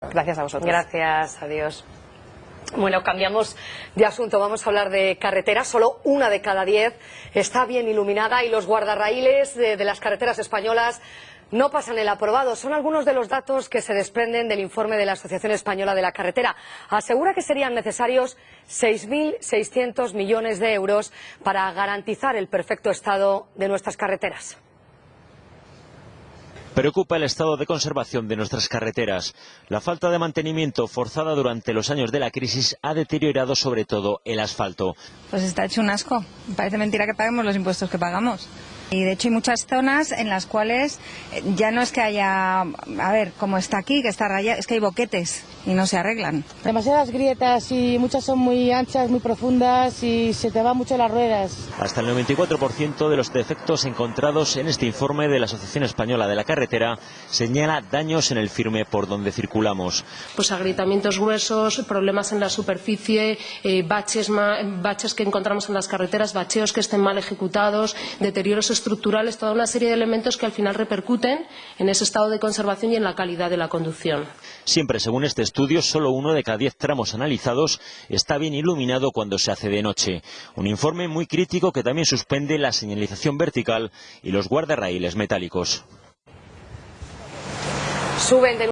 Gracias a vosotros. Gracias, adiós. Bueno, cambiamos de asunto. Vamos a hablar de carreteras. Solo una de cada diez está bien iluminada y los guardarraíles de, de las carreteras españolas no pasan el aprobado. Son algunos de los datos que se desprenden del informe de la Asociación Española de la Carretera. Asegura que serían necesarios 6.600 millones de euros para garantizar el perfecto estado de nuestras carreteras. Preocupa el estado de conservación de nuestras carreteras. La falta de mantenimiento forzada durante los años de la crisis ha deteriorado sobre todo el asfalto. Pues está hecho un asco. Parece mentira que paguemos los impuestos que pagamos. Y de hecho hay muchas zonas en las cuales eh, ya no es que haya, a ver, como está aquí, que está rayado, es que hay boquetes y no se arreglan. Demasiadas grietas y muchas son muy anchas, muy profundas y se te van mucho las ruedas. Hasta el 94% de los defectos encontrados en este informe de la Asociación Española de la Carretera señala daños en el firme por donde circulamos. Pues agrietamientos gruesos, problemas en la superficie, eh, baches, baches que encontramos en las carreteras, bacheos que estén mal ejecutados, deterioros estructurales, toda una serie de elementos que al final repercuten en ese estado de conservación y en la calidad de la conducción. Siempre, según este estudio, solo uno de cada diez tramos analizados está bien iluminado cuando se hace de noche. Un informe muy crítico que también suspende la señalización vertical y los guardarraíles metálicos. Suben de